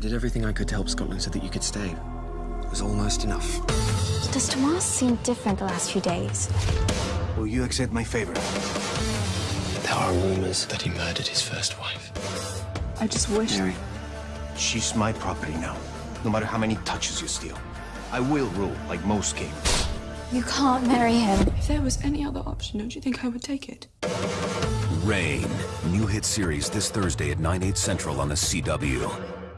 I did everything I could to help Scotland so that you could stay. It was almost enough. Does Tomas seem different the last few days? Will you accept my favor? There are rumors that he murdered his first wife. I just wish. Mary, She's my property now, no matter how many touches you steal. I will rule like most kings. You can't marry him. If there was any other option, don't you think I would take it? Reign. New hit series this Thursday at 9, 8 central on the CW.